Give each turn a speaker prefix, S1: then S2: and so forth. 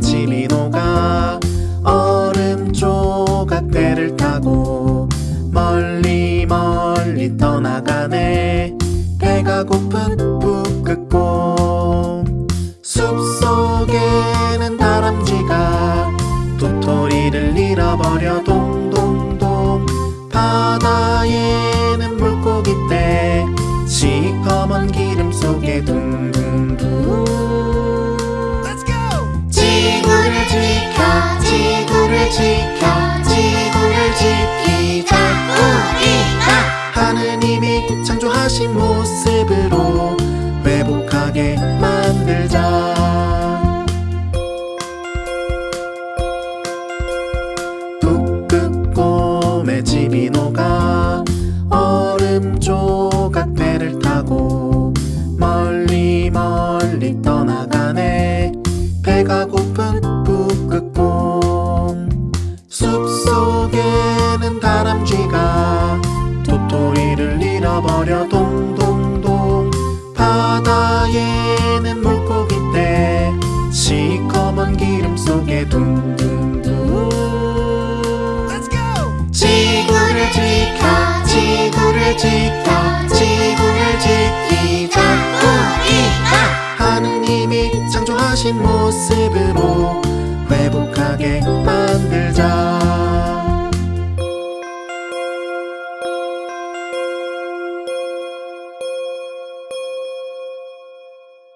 S1: 지미노가 얼음 조각 배를 타고 멀리 멀리 떠나가네. 배가 고픈 푹 끓고 숲속에는 다람쥐가 도토리를 잃어버려 동동동. 바다에는 물고기 떼 시커먼 기름 속에 들 창조하신 모습으로 회복하게 만들자. 뚝뚝 곰의 집이 녹아 얼음 조각 배를 타고 멀리 멀리 떠나가네. 배가 고픈 북극곰 숲속에는 다람쥐 지구를 지켜 지구를 지키자. 우리가 하느님이 창조하신 모습으로 회복하게 만들자